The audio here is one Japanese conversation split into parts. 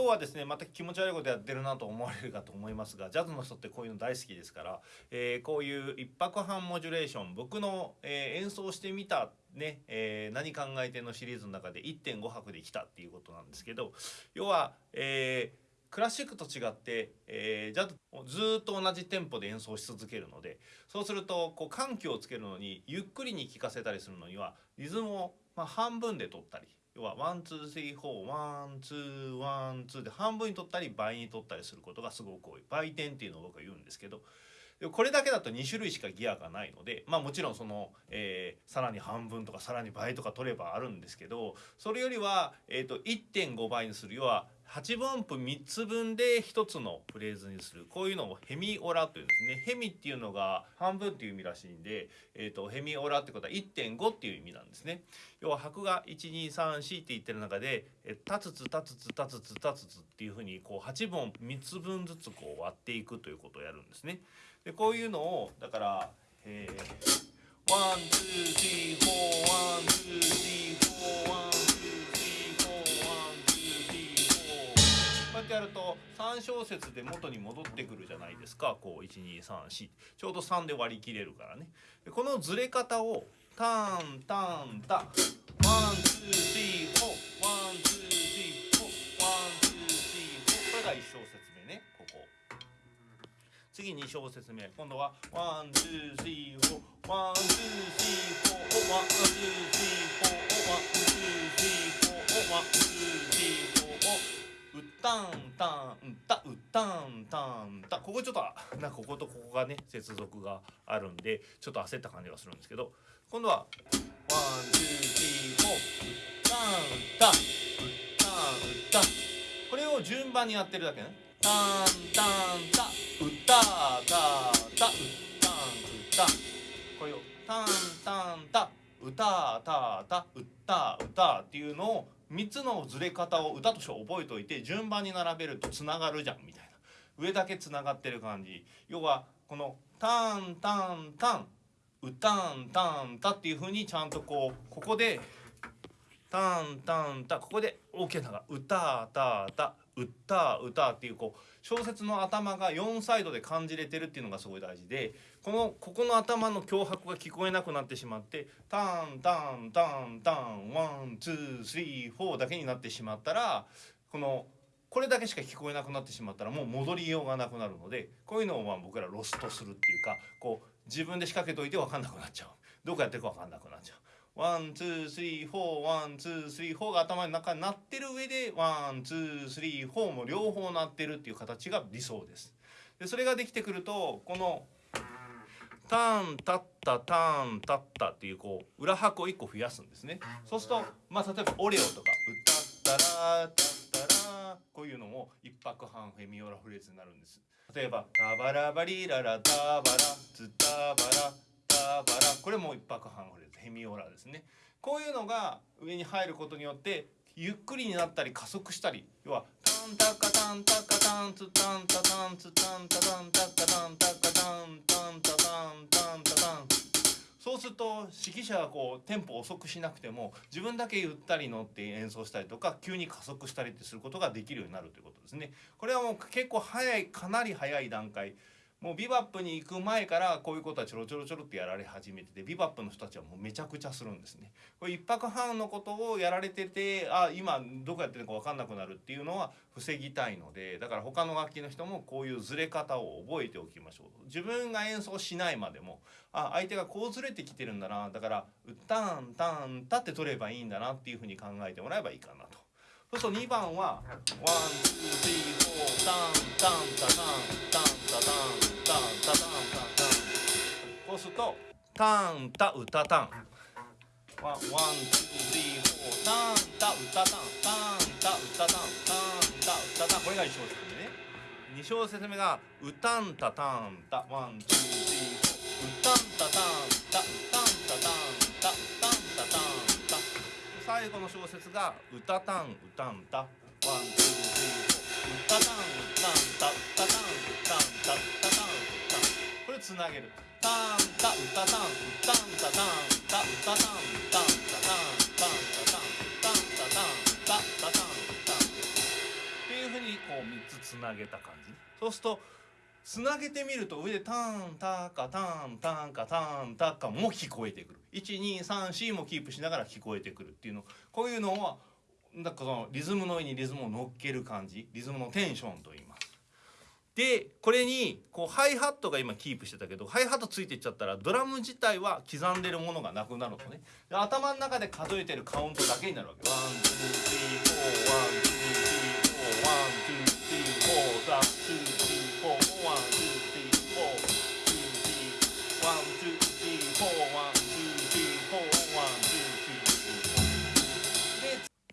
今日はですねまた気持ち悪いことやってるなと思われるかと思いますがジャズの人ってこういうの大好きですから、えー、こういう一拍半モジュレーション僕の、えー、演奏してみたね、えー、何考えてのシリーズの中で1.5拍で来たっていうことなんですけど要は、えークラシックと違って、えー、じゃずっと同じテンポで演奏し続けるのでそうするとこう緩急をつけるのにゆっくりに聴かせたりするのにはリズムを、まあ、半分で取ったり要は one two three four one two one two で半分に取ったり倍に取ったりすることがすごく多い。倍点っていうのを僕は言うんですけどこれだけだと2種類しかギアがないのでまあもちろんその、えー、さらに半分とかさらに倍とか取ればあるんですけどそれよりは、えーと、1.5倍にする。要は8分音符3つ分で1つのフレーズにする。こういうのをヘミオラというんですね。ヘミっていうのが半分っていう意味らしいんで、えーと、ヘミオラってことは1.5っていう意味なんですね。要は拍が1234って言ってる中で「タツツタツツタツツタツツ」っていうふうにこう8分3つ分ずつこう割っていくということをやるんですね。でこういうのをだからえー、 one two three four one two three four one てやると3小節で元に戻ってくるじゃないですか。こう1234ちょうど3で割り切れるからね。このずれ方をタンタンタ。 one two three four。one two three four。one two three four。これが1小節目ね。ここ。次2小節目。今度は one two three four。one two three four。one two three four。one two three four。one two three four。うったんたんたうったんたんた。ここちょっと なんかこことここがね接続があるんでちょっと焦った感じがするんですけど。今度はワンツースリーフォー。うったんたうったんうったこれを順番にやってるだけね。タンタンタ歌たた歌ん歌これをタンタンタ歌たた歌歌っていうのを3つのずれ方を歌として覚えておいて順番に並べるとつながるじゃんみたいな。上だけつながってる感じ。要はこのタンタンタンうたんたんたっていうふうにちゃんとこうここでタンタンタここで大きながうたたた。歌歌っていうこう小説の頭が4サイドで感じれてるっていうのがすごい大事でこのここの頭の脅迫が聞こえなくなってしまってタンタンタンタンワンツースリーフォーだけになってしまったらこのこれだけしか聞こえなくなってしまったらもう戻りようがなくなるのでこういうのをまあ僕らロストするっていうかこう自分で仕掛けといて分かんなくなっちゃうどこやってるか分かんなくなっちゃう。 one two three four one two three four が頭の中になってる上で one two three four も両方なってるっていう形が理想です。でそれができてくるとこのターンタッタターンタッタっていうこう裏拍を1個増やすんですね。そうするとまあ例えばオレオとか歌ったらタッタラこういうのも一拍半フェミオラフレーズになるんです。例えばタバラバリララタバラツタバラこれも一拍半フレーズヘミオラですねこういうのが上に入ることによってゆっくりになったり加速したり要はタンタカタンタカタンツタンタタンツタンタタンタカタンタカタンタンタタンタンタタンそうすると指揮者がこうテンポ遅くしなくても自分だけゆったり乗って演奏したりとか急に加速したりってすることができるようになるということですね。これはもう結構早いかなり早い段階もうビバップに行く前からこういうことはちょろちょろちょろってやられ始めててビバップの人たちはもうめちゃくちゃするんですね。これ1泊半のことをやられててあ今どこやってるのか分かんなくなるっていうのは防ぎたいのでだから他の楽器の人もこういうずれ方を覚えておきましょう。自分が演奏しないまでもあ相手がこうずれてきてるんだなだから「タンタンタ」って取ればいいんだなっていうふうに考えてもらえばいいかなと。そうすると2番はワンツースリーフォータンタンタタンタンタタンタンタタンタタンこうするとタンタウタタンワンツースリーフォータンタウタタンタンタウタタンタンタウタタンこれが1小節目ね2小節目がウタンタタンタワンツースリーフォーウタンタタンタタタ最後の小説が「歌たん歌んた」ワンツースリーフォー歌たん歌んた歌たん歌んた歌たん歌これつなげるたんた歌たん歌んたたんた歌たん歌んたたんたんたたんたんたたんたたんたんた3つつなげた感じそうするとつなげてみると上でタンタカタンタンカタンタカも聞こえてくる1234もキープしながら聞こえてくるっていうのこういうのはなんかそのリズムの上にリズムを乗っける感じリズムのテンションと言います。でこれにこうハイハットが今キープしてたけどハイハットついていっちゃったらドラム自体は刻んでるものがなくなるとね頭の中で数えてるカウントだけになるわけ。 one two three four one two three four one two three four the two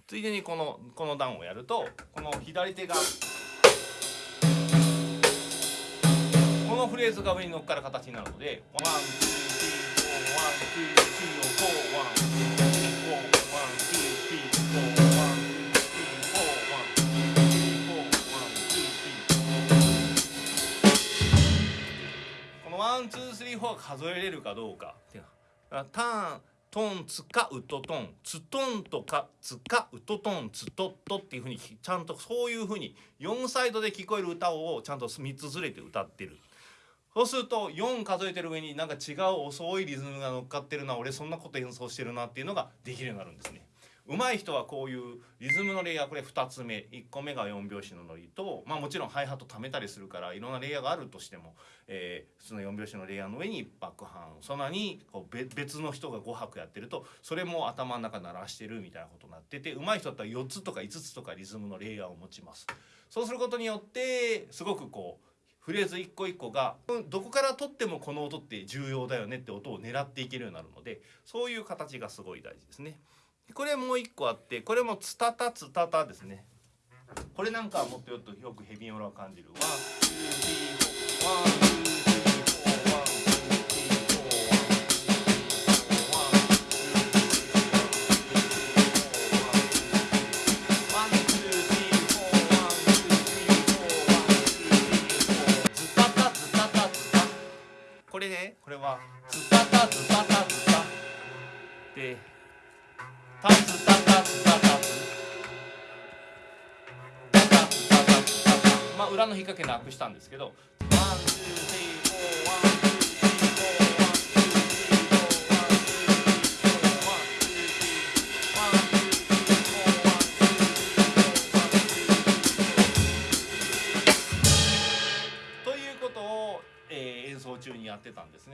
ついでにこのこの段をやるとこの左手がこのフレーズが上に乗っかる形になるので one two three four one two three four one two three four one two three four one two three four one two three four one two three この one two three four 数えれるかどうかっていうのターントンツカウトトンツトンとかツカウトトンツトットっていうふうにちゃんとそういうふうに4サイドで聞こえる歌をちゃんと3つずれて歌ってるそうすると4数えてる上になんか違う遅いリズムが乗っかってるな俺そんなこと演奏してるなっていうのができるようになるんですね。上手い人はこういうリズムのレイヤーこれ2つ目1個目が4拍子のノリとまあもちろんハイハット貯めたりするからいろんなレイヤーがあるとしても、えー、普通の4拍子のレイヤーの上にバックハンそんなにこう別の人が5拍やってるとそれも頭の中鳴らしてるみたいなことになってて上手い人だったら4つとか5つとかリズムのレイヤーを持ちます。そうすることによってすごくこうフレーズ一個一個がどこから取ってもこの音って重要だよねって音を狙っていけるようになるのでそういう形がすごい大事ですね。これもう一個あってこれもツタタツタタですね。これなんかはもっとよくヘミオラを感じる。 one, two, three, four, one, two,これはズタタズタタズタでタズタタまあ裏の引っ掛けなくしたんですけど。ということを、えー、演奏中にやってたんです。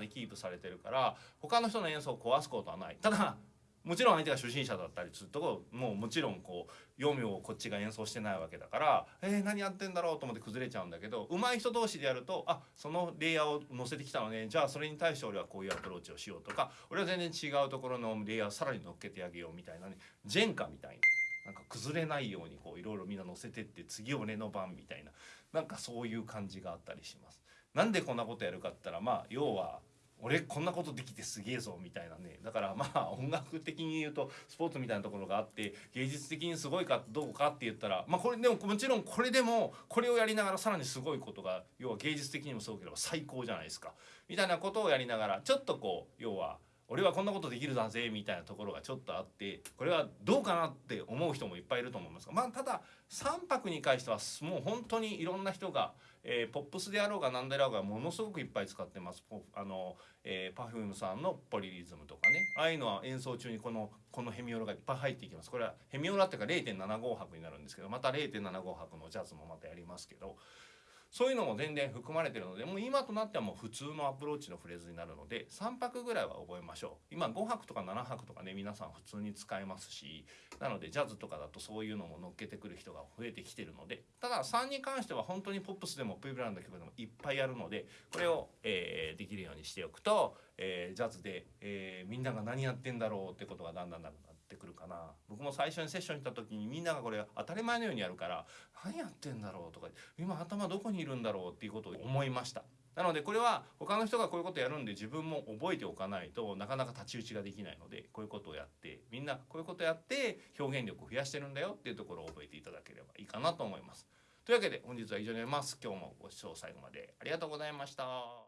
ね。されてるから他の人の演奏を壊すことはないただもちろん相手が初心者だったりするともうもちろんこう読みをこっちが演奏してないわけだからえー、何やってんだろうと思って崩れちゃうんだけど上手い人同士でやるとあそのレイヤーを載せてきたのねじゃあそれに対して俺はこういうアプローチをしようとか俺は全然違うところのレイヤーをさらに乗っけてあげようみたいなねジェンカみたいな。なんか崩れないようにこういろいろみんな乗せてって次俺の番みたいななんかそういう感じがあったりします。なんでこんなことやるかって言ったらまあ要は俺こんなことできてすげえぞみたいなね。だからまあ音楽的に言うとスポーツみたいなところがあって芸術的にすごいかどうかって言ったらまあこれでももちろんこれでもこれをやりながらさらにすごいことが要は芸術的にもすごければ最高じゃないですか。みたいなことをやりながらちょっとこう要は俺はこんなことできるだぜみたいなところがちょっとあってこれはどうかなって思う人もいっぱいいると思いますがまあただ3泊に関してはもう本当にいろんな人が、えー、ポップスであろうが何であろうがものすごくいっぱい使ってます。あの、えー、Perfume さんのポリリズムとかね。ああいうのは演奏中にこのこのヘミオラがいっぱい入っていきます。これはヘミオラっていうか0.75拍になるんですけどまた0.75拍のジャズもまたやりますけど。そういうのも全然含まれてるのでもう今となってはもう普通のアプローチのフレーズになるので3拍ぐらいは覚えましょう。今5拍とか7拍とかね皆さん普通に使えますしなのでジャズとかだとそういうのも乗っけてくる人が増えてきてるのでただ3に関しては本当にポップスでもプイブランド曲でもいっぱいあるのでこれを、えー、できるようにしておくと、えー、ジャズで、えー、みんなが何やってんだろうってことがだんだんだんだんってくるかな。僕も最初にセッションに行った時にみんながこれ当たり前のようにやるから何やってんだろう？とか今頭どこにいるんだろう？っていうことを思いましたなのでこれは他の人がこういうことやるんで自分も覚えておかないとなかなか太刀打ちができないのでこういうことをやってみんなこういうことやって表現力を増やしてるんだよっていうところを覚えていただければいいかなと思います。というわけで本日は以上になります。今日もご視聴最後までありがとうございました。